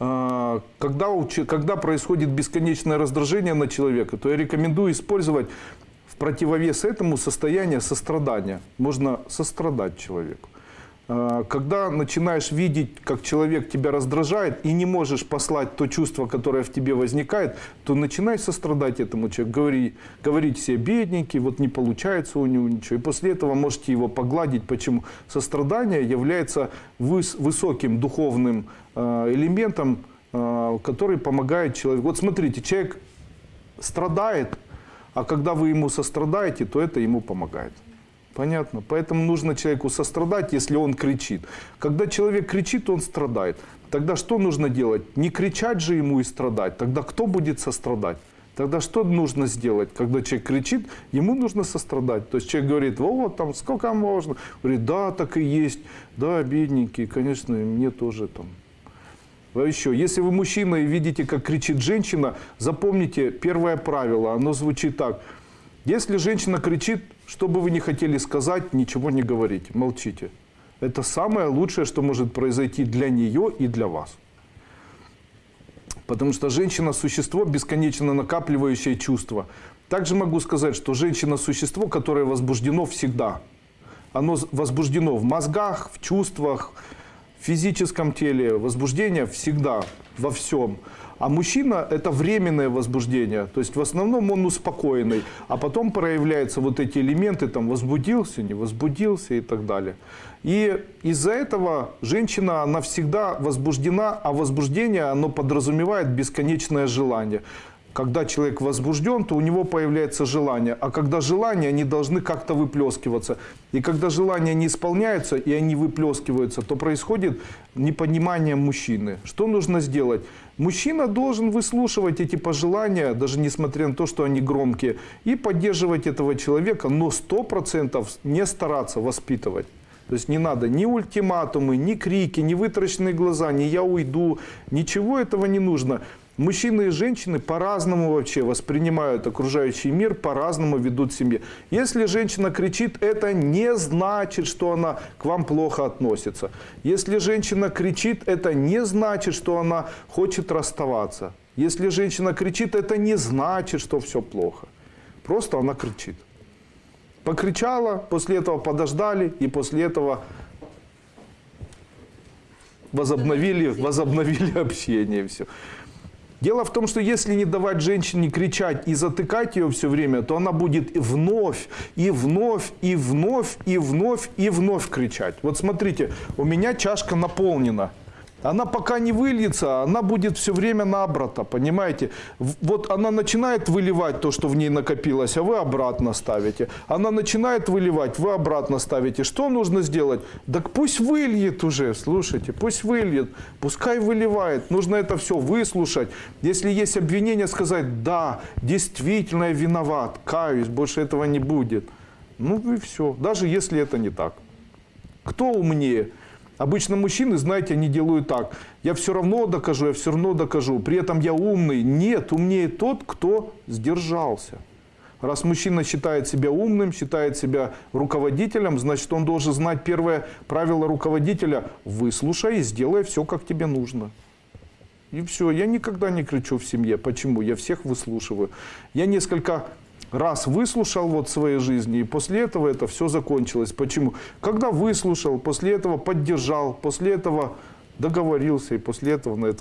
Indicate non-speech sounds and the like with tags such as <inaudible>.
э, когда, когда происходит бесконечное раздражение на человека, то я рекомендую использовать в противовес этому состояние сострадания. Можно сострадать человеку. Э, Когда начинаешь видеть, как человек тебя раздражает и не можешь послать то чувство, которое в тебе возникает, то начинай сострадать этому человеку. Говори, говорить себе бедненький, вот не получается у него ничего. И после этого можете его погладить. Почему? Сострадание является выс- высоким духовным э, элементом, э, который помогает человеку. Вот смотрите, человек страдает, а когда вы ему сострадаете, то это ему помогает. Понятно? Поэтому нужно человеку сострадать, если он кричит. Когда человек кричит, он страдает. Тогда что нужно делать? Не кричать же ему и страдать. Тогда кто будет сострадать? Тогда что нужно сделать? Когда человек кричит, ему нужно сострадать. То есть человек говорит, вот там сколько можно? Говорит, да, так и есть. Да, бедненький, конечно, и мне тоже там. А еще, если вы мужчина и видите, как кричит женщина, запомните первое правило. Оно звучит так. Если женщина кричит, что бы вы ни хотели сказать, ничего не говорите, молчите. Это самое лучшее, что может произойти для нее и для вас. Потому что женщина – существо, бесконечно накапливающее чувства. Также могу сказать, что женщина – существо, которое возбуждено всегда. Оно возбуждено в мозгах, в чувствах, физическом теле. Возбуждение всегда, во всем. А мужчина – это временное возбуждение. То есть в основном он успокоенный. А потом проявляются вот эти элементы, там, возбудился, не возбудился и так далее. И из-за этого женщина, она всегда возбуждена, а возбуждение, оно подразумевает бесконечное желание. Когда человек возбужден, то у него появляется желание. А когда желания, они должны как-то выплескиваться. И когда желания не исполняются, и они выплескиваются, то происходит непонимание мужчины. Что нужно сделать? Мужчина должен выслушивать эти пожелания, даже несмотря на то, что они громкие, и поддерживать этого человека, но 100% не стараться воспитывать. То есть не надо ни ультиматумы, ни крики, ни вытраченные глаза, ни я уйду, ничего этого не нужно. Мужчины и женщины по-разному вообще воспринимают окружающий мир, по-разному ведут семьи. Если женщина кричит, это не значит, что она к вам плохо относится. Если женщина кричит, это не значит, что она хочет расставаться. Если женщина кричит, это не значит, что все плохо. Просто она кричит. Покричала, после этого подождали, и после этого возобновили, возобновили <laughs> общение. Все. Дело в том, что если не давать женщине кричать и затыкать ее все время, то она будет вновь, и вновь, и вновь, и вновь, и вновь кричать. Вот смотрите, у меня чашка наполнена. Она пока не выльется, она будет все время набрата, понимаете? В- Вот она начинает выливать то, что в ней накопилось, а вы обратно ставите. Она начинает выливать, вы обратно ставите. Что нужно сделать? Так пусть выльет уже, слушайте, пусть выльет, пускай выливает. Нужно это все выслушать. Если есть обвинение, сказать, да, действительно я виноват, каюсь, больше этого не будет. Ну и все, даже если это не так. Кто умнее? Обычно мужчины, знаете, они делают так. Я все равно докажу, я все равно докажу. При этом я умный. Нет, умнее тот, кто сдержался. Раз мужчина считает себя умным, считает себя руководителем, значит, он должен знать первое правило руководителя. Выслушай и сделай все, как тебе нужно. И все. Я никогда не кричу в семье. Почему? Я всех выслушиваю. Я несколько раз выслушал вот своей жизни, и после этого это все закончилось. Почему? Когда выслушал, после этого поддержал, после этого договорился, и после этого на это